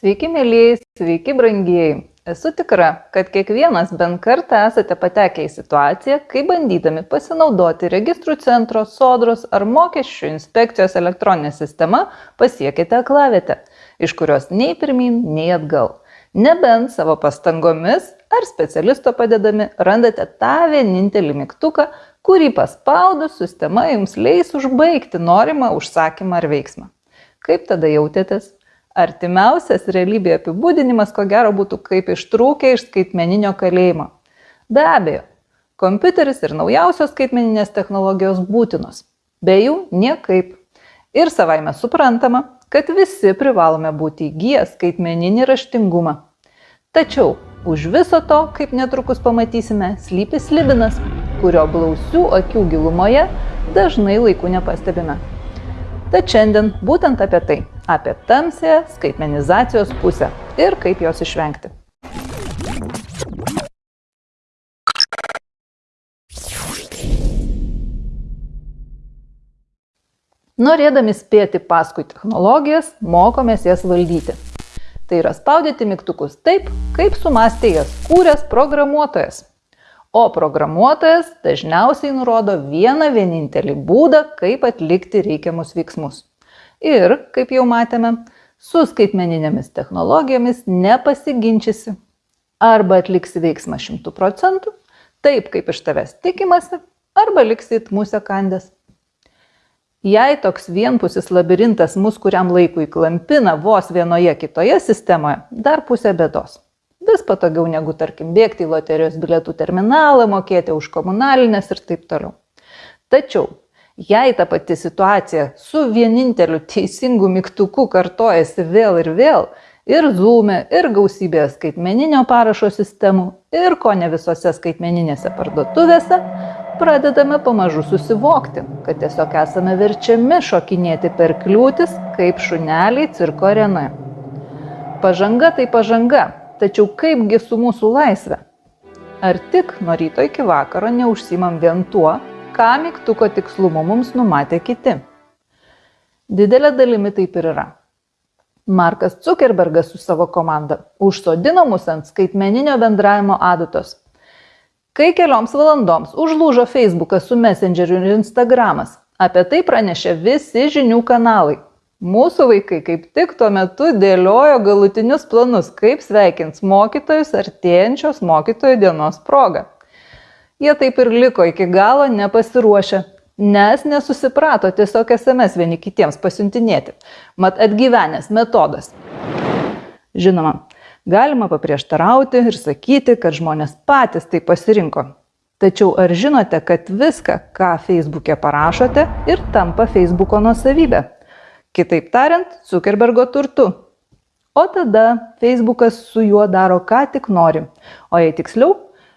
Sveiki, mėlyjei, sveiki, brangieji. Esu tikra, kad kiekvienas bent kartą esate patekę į situaciją, kai bandydami pasinaudoti registrų centro, sodros ar mokesčių inspekcijos elektroninę sistemą pasiekite aklavietę, iš kurios nei pirmin, nei atgal. Nebent savo pastangomis ar specialisto padedami randate tą vienintelį mygtuką, kurį paspaudus sistema jums leis užbaigti norimą užsakymą ar veiksmą. Kaip tada jautėtės? Artimiausias realybėje apibūdinimas ko gero būtų kaip ištrūkę iš skaitmeninio kalėjimo. Be abejo, kompiuteris ir naujausios skaitmeninės technologijos būtinos. Be jų niekaip. Ir savaime suprantama, kad visi privalome būti įgyję skaitmeninį raštingumą. Tačiau už viso to, kaip netrukus pamatysime, slypi slibinas, kurio blausių akių gilumoje dažnai laiku nepastebime. Tad šiandien būtent apie tai - apie tamsėje skaitmenizacijos pusę ir kaip jos išvengti. Norėdami spėti paskui technologijas, mokomės jas valdyti. Tai yra spaudyti mygtukus taip, kaip sumastė jas kūręs programuotojas o programuotojas dažniausiai nurodo vieną vienintelį būdą, kaip atlikti reikiamus veiksmus. Ir, kaip jau matėme, su skaitmeninėmis technologijomis nepasiginčysi. Arba atliksi veiksmą 100 procentų, taip kaip iš tavęs tikimasi, arba liksit musę kandęs. Jei toks vienpusis labirintas mus kuriam laikui klampina vos vienoje kitoje sistemoje, dar pusė bėdos vis patogiau negu, tarkim, bėgti į loterijos bilietų terminalą, mokėti už komunalinės ir taip toliau. Tačiau, jei ta pati situacija su vieninteliu teisingu mygtuku kartojasi vėl ir vėl, ir Zoom, ir gausybėje skaitmeninio parašo sistemų, ir ko ne visose skaitmeninėse parduotuvėse, pradedame pamažu susivokti, kad tiesiog esame verčiami šokinėti per kliūtis, kaip šuneliai cirko arenoje. Pažanga tai pažanga, Tačiau kaipgi su mūsų laisvė? Ar tik nuo ryto iki vakaro neužsimam vien tuo, ką mygtuko tikslumu mums numatė kiti? Didelė dalimi taip ir yra. Markas Zuckerbergas su savo komanda užsodino mus ant skaitmeninio bendravimo adatos. Kai kelioms valandoms užlūžo Facebookas su Messengeriu ir Instagramas, apie tai pranešė visi žinių kanalai, Mūsų vaikai kaip tik tuo metu dėliojo galutinius planus, kaip sveikins mokytojus artėjančios mokytojų dienos proga. Jie taip ir liko iki galo nepasiruošę, nes nesusiprato tiesiog SMS vieni kitiems pasiuntinėti. Mat atgyvenęs metodas. Žinoma, galima paprieštarauti ir sakyti, kad žmonės patys tai pasirinko. Tačiau ar žinote, kad viską, ką Facebook'e parašote, ir tampa Facebook'o nuosavybė? Kitaip tariant, Zuckerbergo turtu. O tada Facebookas su juo daro ką tik nori. O jei tiksliau,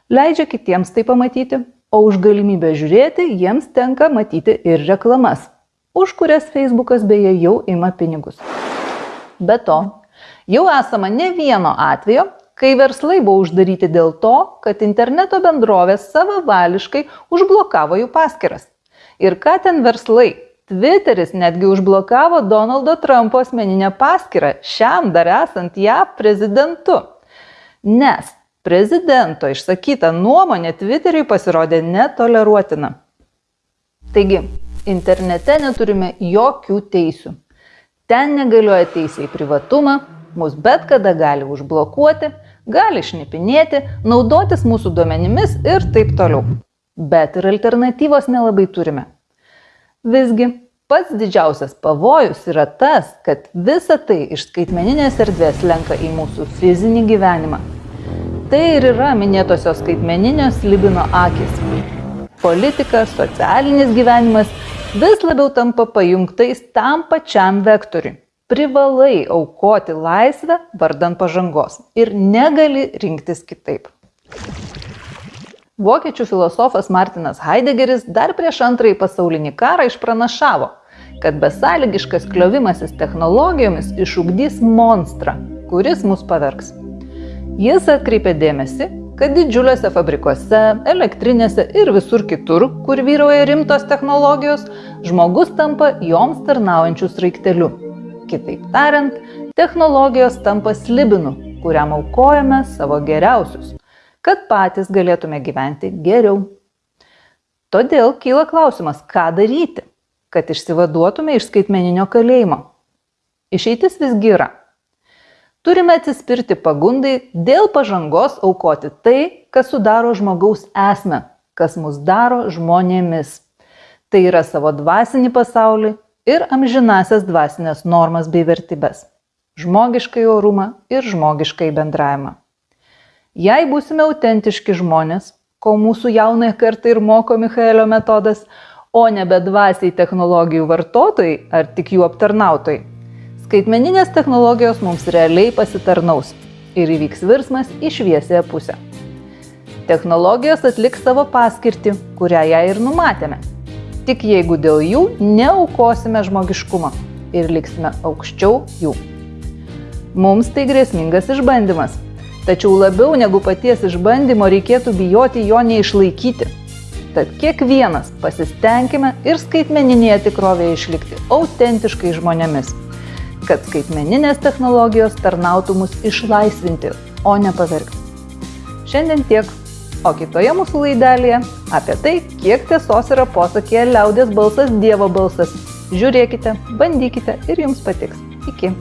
leidžia kitiems tai pamatyti, o už galimybę žiūrėti jiems tenka matyti ir reklamas, už kurias Facebookas beje jau ima pinigus. Be to, jau esama ne vieno atvejo, kai verslai buvo uždaryti dėl to, kad interneto bendrovės savavališkai užblokavo jų paskiras. Ir ką ten verslai Twitteris netgi užblokavo Donaldo Trumpo asmeninę paskyrą, šiam dar esant JAV prezidentu. Nes prezidento išsakyta nuomonė Twitteriui pasirodė netoleruotina. Taigi, internete neturime jokių teisių. Ten negalioja teisė į privatumą, mus bet kada gali užblokuoti, gali šnipinėti, naudotis mūsų duomenimis ir taip toliau. Bet ir alternatyvos nelabai turime. Visgi, pats didžiausias pavojus yra tas, kad visa tai iš skaitmeninės erdvės lenka į mūsų fizinį gyvenimą. Tai ir yra minėtosios skaitmeninės libino akis. Politika, socialinis gyvenimas vis labiau tampa pajungtais tam pačiam vektoriui. privalai aukoti laisvę vardan pažangos ir negali rinktis kitaip. Vokiečių filosofas Martinas Heideggeris dar prieš antrąjį pasaulinį karą išpranašavo, kad besąlygiškas kliovimasis technologijomis išugdys monstrą, kuris mus pavergs. Jis atkreipė dėmesį, kad didžiuliuose fabrikuose, elektrinėse ir visur kitur, kur vyrauja rimtos technologijos, žmogus tampa joms tarnaujančių sraikteliu. Kitaip tariant, technologijos tampa slibinu, kuriam aukojame savo geriausius kad patys galėtume gyventi geriau. Todėl kyla klausimas, ką daryti, kad išsivaduotume iš skaitmeninio kalėjimo. Išeitis visgi yra. Turime atsispirti pagundai dėl pažangos aukoti tai, kas sudaro žmogaus esmę, kas mus daro žmonėmis. Tai yra savo dvasinį pasaulį ir amžinasias dvasinės normas bei vertybės - žmogiškai orumą ir žmogiškai bendravimą. Jei būsime autentiški žmonės, ko mūsų jaunai kartai ir moko Michaelio metodas, o ne bedvasiai technologijų vartotojai ar tik jų aptarnautojai, skaitmeninės technologijos mums realiai pasitarnaus ir įvyks virsmas į šviesėją pusę. Technologijos atliks savo paskirtį, kurią ją ir numatėme. Tik jeigu dėl jų neaukosime žmogiškumą ir liksime aukščiau jų. Mums tai grėsmingas išbandymas Tačiau labiau negu paties išbandymo reikėtų bijoti jo neišlaikyti. Tad kiekvienas pasistengime ir skaitmeninėje tikrovėje išlikti autentiškai žmonėmis, kad skaitmeninės technologijos tarnautų mus išlaisvinti, o ne pavergti. Šiandien tiek, o kitoje mūsų laidelėje apie tai, kiek tiesos yra posakėje liaudės balsas Dievo balsas. Žiūrėkite, bandykite ir jums patiks. Iki.